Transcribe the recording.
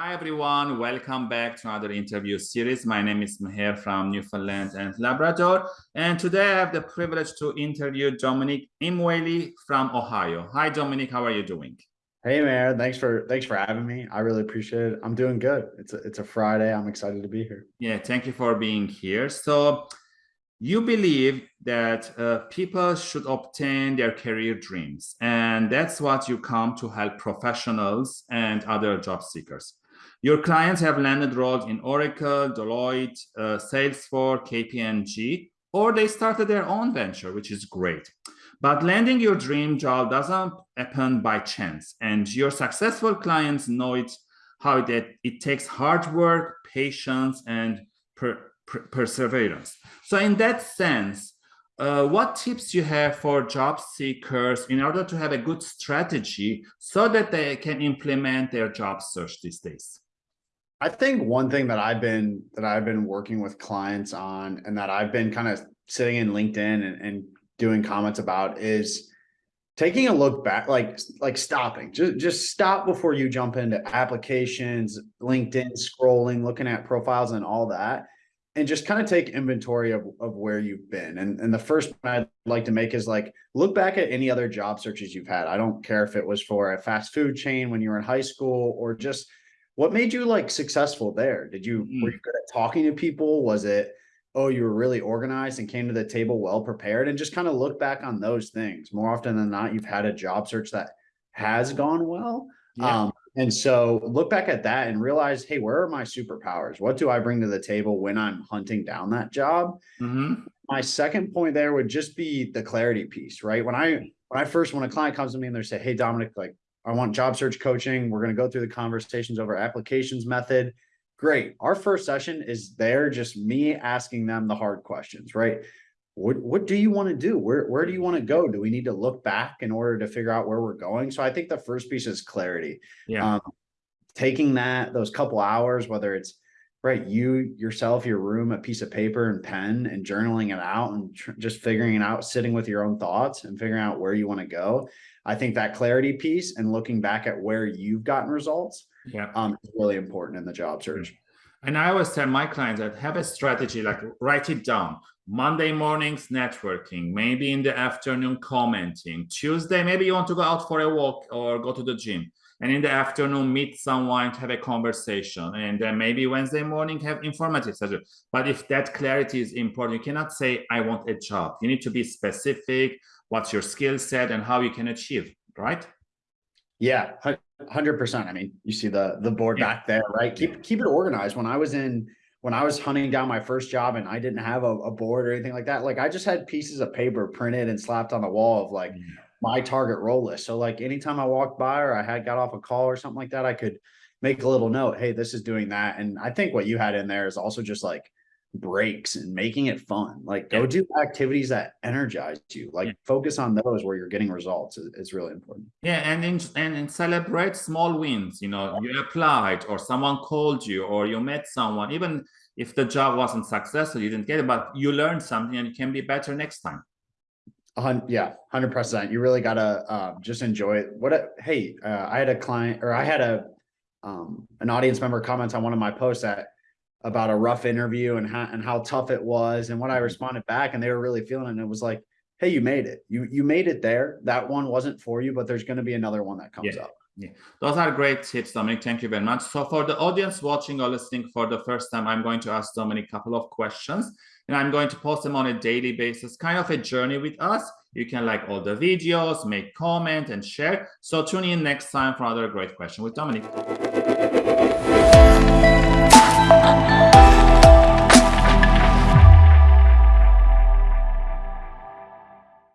Hi, everyone. Welcome back to another interview series. My name is Meher from Newfoundland and Labrador. And today I have the privilege to interview Dominic Imweli from Ohio. Hi, Dominic. How are you doing? Hey, Meher. Thanks for thanks for having me. I really appreciate it. I'm doing good. It's a, it's a Friday. I'm excited to be here. Yeah, thank you for being here. So you believe that uh, people should obtain their career dreams and that's what you come to help professionals and other job seekers your clients have landed roles in oracle deloitte uh, salesforce kpmg or they started their own venture which is great. But landing your dream job doesn't happen by chance and your successful clients know it how it, it takes hard work patience and per, per, perseverance. So in that sense, uh, what tips you have for job seekers in order to have a good strategy so that they can implement their job search these days? I think one thing that I've been that I've been working with clients on and that I've been kind of sitting in LinkedIn and, and doing comments about is taking a look back, like like stopping, just just stop before you jump into applications, LinkedIn, scrolling, looking at profiles and all that and just kind of take inventory of, of where you've been. And, and the first I'd like to make is like, look back at any other job searches you've had. I don't care if it was for a fast food chain when you were in high school or just what made you like successful there? Did you, mm. were you good at talking to people? Was it, oh, you were really organized and came to the table well prepared and just kind of look back on those things. More often than not, you've had a job search that has gone well. Yeah. Um, and so look back at that and realize, hey, where are my superpowers? What do I bring to the table when I'm hunting down that job? Mm -hmm. My second point there would just be the clarity piece, right? When I when I first when a client comes to me and they say, hey, Dominic, like I want job search coaching. We're going to go through the conversations over applications method. Great. Our first session is there, just me asking them the hard questions, right? What what do you want to do? Where where do you want to go? Do we need to look back in order to figure out where we're going? So i think the first piece is clarity. Yeah. Um, taking that those couple hours whether it's right you yourself your room a piece of paper and pen and journaling it out and just figuring it out sitting with your own thoughts and figuring out where you want to go. I think that clarity piece and looking back at where you've gotten results yeah. um is really important in the job search and I always tell my clients that have a strategy, like write it down. Monday mornings, networking, maybe in the afternoon, commenting. Tuesday, maybe you want to go out for a walk or go to the gym. And in the afternoon, meet someone, have a conversation. And then maybe Wednesday morning, have informative session. But if that clarity is important, you cannot say, I want a job. You need to be specific, what's your skill set and how you can achieve, right? Yeah, hundred percent. I mean, you see the the board yeah. back there, right? Keep keep it organized. When I was in when I was hunting down my first job and I didn't have a, a board or anything like that, like I just had pieces of paper printed and slapped on the wall of like yeah. my target role list. So like anytime I walked by or I had got off a call or something like that, I could make a little note. Hey, this is doing that. And I think what you had in there is also just like breaks and making it fun. Like go yeah. do activities that energize you. Like yeah. focus on those where you're getting results is, is really important. Yeah, and in, and, and celebrate small wins. You know, you applied or someone called you or you met someone. Even if the job wasn't successful, you didn't get it, but you learned something and you can be better next time. Uh, yeah, hundred percent. You really gotta uh, just enjoy it. What? A, hey, uh, I had a client or I had a um, an audience member comment on one of my posts that about a rough interview and how and how tough it was. And what I mm-hmm. responded back and they were really feeling it and it was like hey you made it. You you made it there. That one wasn't for you but there's going to be another one that comes yeah. up. yeah. Those are great tips Dominic. Thank you very much. So for the audience watching or listening for the first time I'm going to ask Dominic a couple of questions and I'm going to post them on a daily basis kind of a journey with us. You can like all the videos make comment and share. So tune in next time for another great question with Dominic